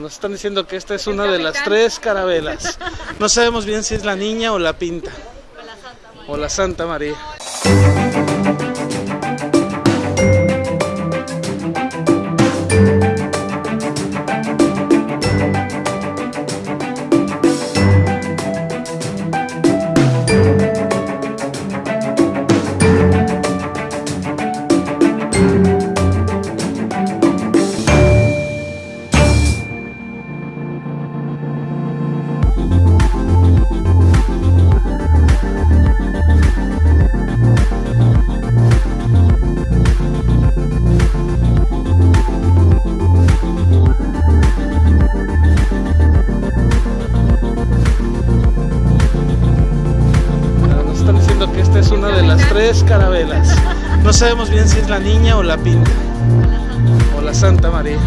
Nos están diciendo que esta es una de las tres carabelas. No sabemos bien si es la niña o la pinta. O la Santa María. Nos una de las tres carabelas. No sabemos bien si es la niña o la pinta. O la Santa María.